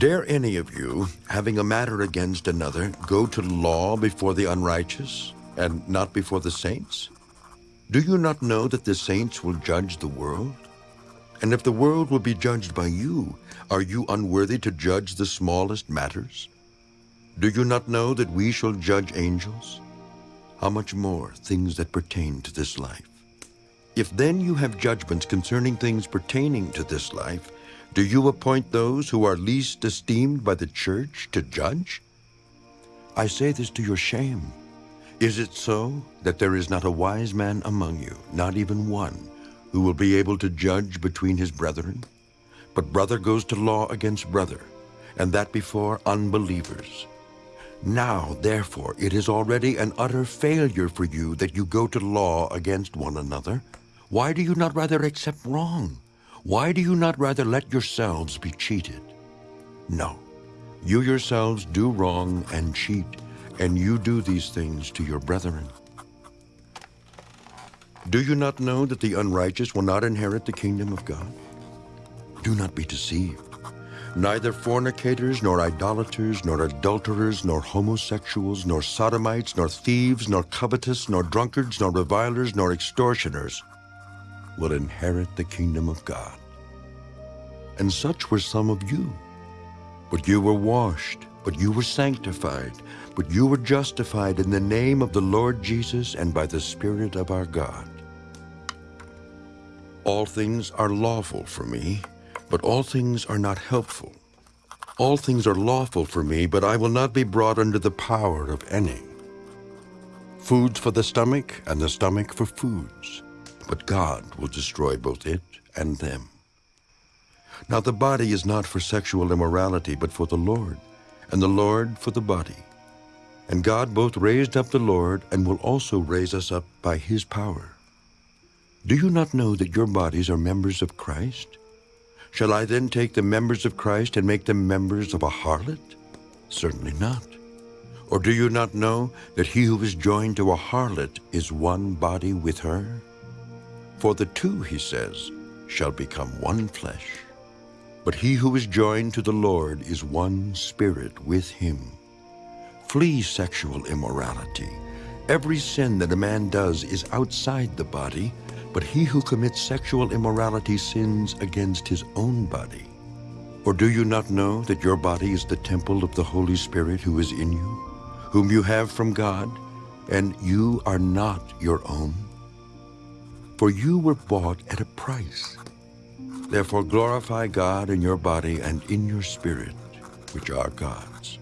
Dare any of you, having a matter against another, go to law before the unrighteous, and not before the saints? Do you not know that the saints will judge the world? And if the world will be judged by you, are you unworthy to judge the smallest matters? Do you not know that we shall judge angels? How much more things that pertain to this life? If then you have judgments concerning things pertaining to this life, do you appoint those who are least esteemed by the church to judge? I say this to your shame. Is it so that there is not a wise man among you, not even one, who will be able to judge between his brethren? But brother goes to law against brother, and that before unbelievers. Now, therefore, it is already an utter failure for you that you go to law against one another. Why do you not rather accept wrong? Why do you not rather let yourselves be cheated? No, you yourselves do wrong and cheat, and you do these things to your brethren. Do you not know that the unrighteous will not inherit the kingdom of God? Do not be deceived. Neither fornicators, nor idolaters, nor adulterers, nor homosexuals, nor sodomites, nor thieves, nor covetous, nor drunkards, nor revilers, nor extortioners will inherit the kingdom of God. And such were some of you. But you were washed, but you were sanctified, but you were justified in the name of the Lord Jesus and by the Spirit of our God. All things are lawful for me, but all things are not helpful. All things are lawful for me, but I will not be brought under the power of any. Foods for the stomach, and the stomach for foods, but God will destroy both it and them. Now the body is not for sexual immorality, but for the Lord, and the Lord for the body. And God both raised up the Lord, and will also raise us up by his power. Do you not know that your bodies are members of Christ? Shall I then take the members of Christ and make them members of a harlot? Certainly not. Or do you not know that he who is joined to a harlot is one body with her? For the two, he says, shall become one flesh. But he who is joined to the Lord is one spirit with him. Flee sexual immorality. Every sin that a man does is outside the body, but he who commits sexual immorality sins against his own body. Or do you not know that your body is the temple of the Holy Spirit who is in you, whom you have from God, and you are not your own? For you were bought at a price. Therefore glorify God in your body and in your spirit, which are God's.